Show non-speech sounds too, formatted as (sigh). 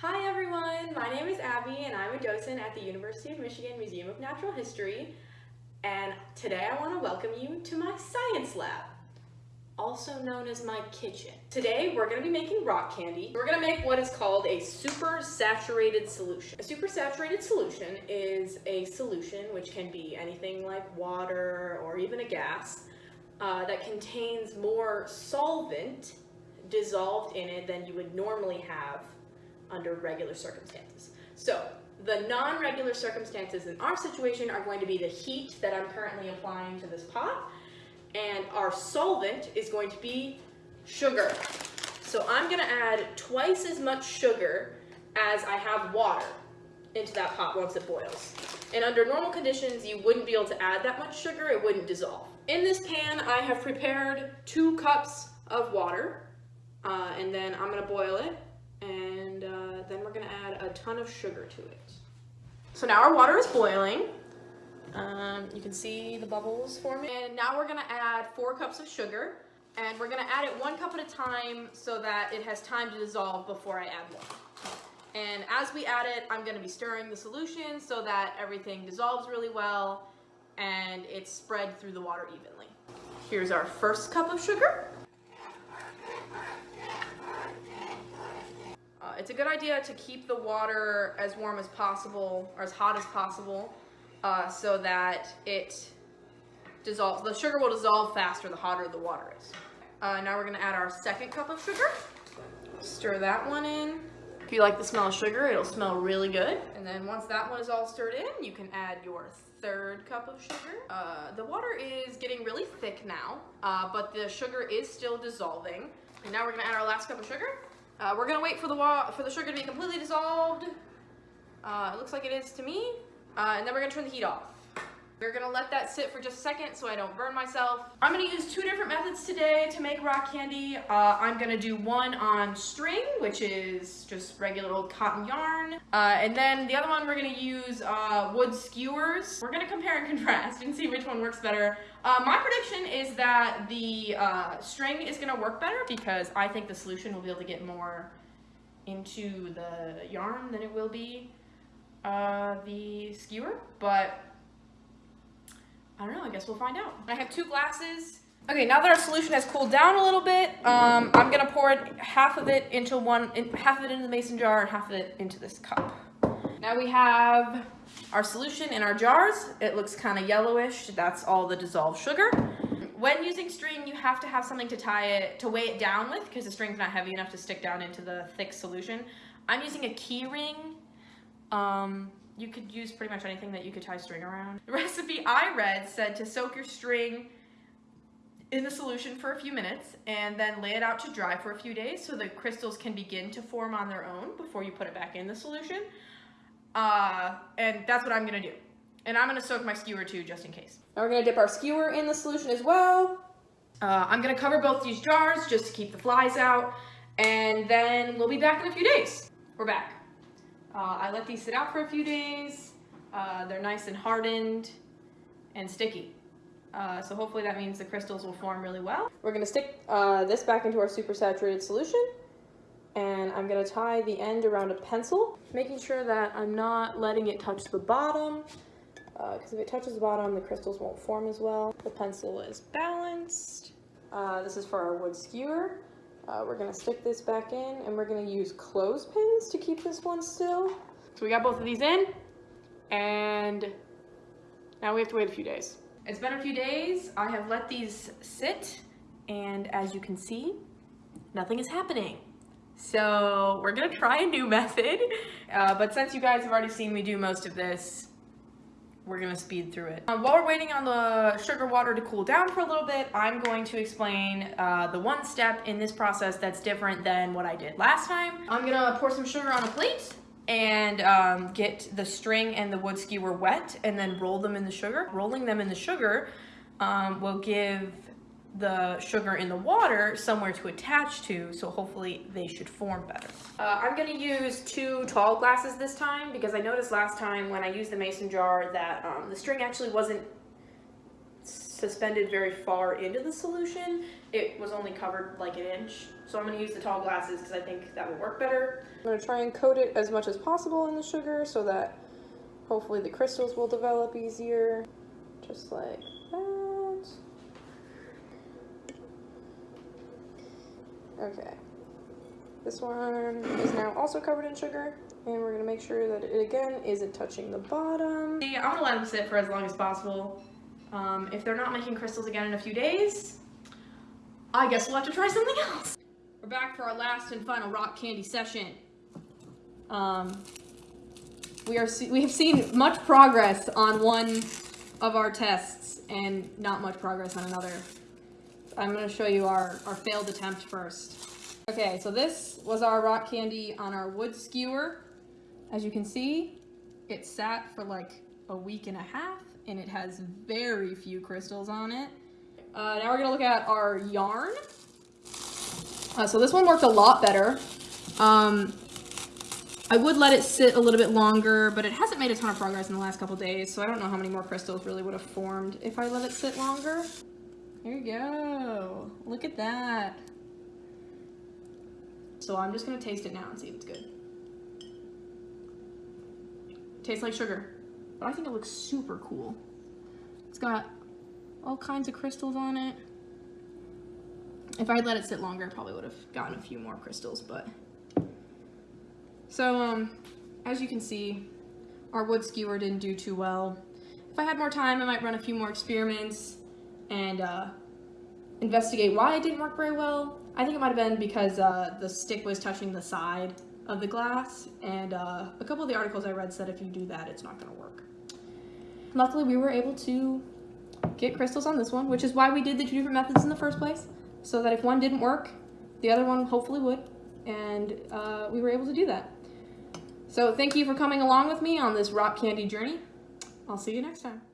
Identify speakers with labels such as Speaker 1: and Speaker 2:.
Speaker 1: Hi everyone, my name is Abby and I'm a docent at the University of Michigan Museum of Natural History and today I want to welcome you to my science lab, also known as my kitchen. Today we're going to be making rock candy. We're going to make what is called a super saturated solution. A super saturated solution is a solution which can be anything like water or even a gas uh, that contains more solvent dissolved in it than you would normally have under regular circumstances. So the non-regular circumstances in our situation are going to be the heat that I'm currently applying to this pot and our solvent is going to be sugar. So I'm gonna add twice as much sugar as I have water into that pot once it boils. And under normal conditions, you wouldn't be able to add that much sugar, it wouldn't dissolve. In this pan, I have prepared two cups of water, uh, and then I'm gonna boil it and a ton of sugar to it. So now our water is boiling. Um, you can see the bubbles forming. And now we're gonna add four cups of sugar and we're gonna add it one cup at a time so that it has time to dissolve before I add more. And as we add it, I'm gonna be stirring the solution so that everything dissolves really well and it's spread through the water evenly. Here's our first cup of sugar. It's a good idea to keep the water as warm as possible or as hot as possible uh, so that it dissolves. The sugar will dissolve faster the hotter the water is. Uh, now we're gonna add our second cup of sugar. Stir that one in. If you like the smell of sugar, it'll smell really good. And then once that one is all stirred in, you can add your third cup of sugar. Uh, the water is getting really thick now, uh, but the sugar is still dissolving. And now we're gonna add our last cup of sugar. Uh, we're gonna wait for the for the sugar to be completely dissolved. Uh, it looks like it is to me. Uh, and then we're gonna turn the heat off. We're gonna let that sit for just a second so I don't burn myself. I'm gonna use two different methods today to make rock candy. Uh, I'm gonna do one on string, which is just regular old cotton yarn. Uh, and then the other one we're gonna use uh, wood skewers. We're gonna compare and (laughs) contrast and see which one works better. Uh, my prediction is that the uh, string is gonna work better because I think the solution will be able to get more into the yarn than it will be uh, the skewer, but I don't know, I guess we'll find out. I have two glasses. Okay, now that our solution has cooled down a little bit, um, I'm gonna pour it, half of it into one, in, half of it into the mason jar and half of it into this cup. Now we have our solution in our jars. It looks kind of yellowish. That's all the dissolved sugar. When using string, you have to have something to tie it, to weigh it down with because the string's not heavy enough to stick down into the thick solution. I'm using a key ring. Um, you could use pretty much anything that you could tie string around. The recipe I read said to soak your string in the solution for a few minutes and then lay it out to dry for a few days so the crystals can begin to form on their own before you put it back in the solution. Uh, and that's what I'm gonna do. And I'm gonna soak my skewer too, just in case. Now we're gonna dip our skewer in the solution as well. Uh, I'm gonna cover both these jars just to keep the flies out. And then we'll be back in a few days. We're back. Uh, I let these sit out for a few days. Uh, they're nice and hardened and sticky. Uh, so hopefully that means the crystals will form really well. We're going to stick uh, this back into our super saturated solution and I'm going to tie the end around a pencil, making sure that I'm not letting it touch the bottom because uh, if it touches the bottom the crystals won't form as well. The pencil is balanced. Uh, this is for our wood skewer. Uh, we're gonna stick this back in and we're gonna use clothespins to keep this one still. So we got both of these in and now we have to wait a few days. It's been a few days. I have let these sit and as you can see, nothing is happening. So we're gonna try a new (laughs) method, uh, but since you guys have already seen me do most of this, we're gonna speed through it. Uh, while we're waiting on the sugar water to cool down for a little bit, I'm going to explain uh, the one step in this process that's different than what I did last time. I'm gonna pour some sugar on a plate and um, get the string and the wood skewer wet and then roll them in the sugar. Rolling them in the sugar um, will give the sugar in the water somewhere to attach to, so hopefully they should form better. Uh, I'm gonna use two tall glasses this time because I noticed last time when I used the mason jar that um, the string actually wasn't suspended very far into the solution. It was only covered like an inch. So I'm gonna use the tall glasses because I think that will work better. I'm gonna try and coat it as much as possible in the sugar so that hopefully the crystals will develop easier. Just like that. Okay. This one is now also covered in sugar. And we're gonna make sure that it again isn't touching the bottom. I'm gonna let them sit for as long as possible. Um, if they're not making crystals again in a few days, I guess we'll have to try something else. We're back for our last and final rock candy session. Um, we are we have seen much progress on one of our tests and not much progress on another. I'm going to show you our, our failed attempt first. Okay, so this was our rock candy on our wood skewer. As you can see, it sat for like a week and a half and it has very few crystals on it. Uh, now we're gonna look at our yarn. Uh, so this one worked a lot better. Um, I would let it sit a little bit longer, but it hasn't made a ton of progress in the last couple days, so I don't know how many more crystals really would have formed if I let it sit longer. There you go. Look at that. So I'm just gonna taste it now and see if it's good. Tastes like sugar, but I think it looks super cool. It's got all kinds of crystals on it. If I'd let it sit longer, I probably would have gotten a few more crystals, but. So, um, as you can see, our wood skewer didn't do too well. If I had more time, I might run a few more experiments and uh, investigate why it didn't work very well. I think it might have been because uh, the stick was touching the side of the glass, and uh, a couple of the articles I read said if you do that, it's not going to work. Luckily, we were able to get crystals on this one, which is why we did the two different methods in the first place, so that if one didn't work, the other one hopefully would, and uh, we were able to do that. So thank you for coming along with me on this rock candy journey. I'll see you next time.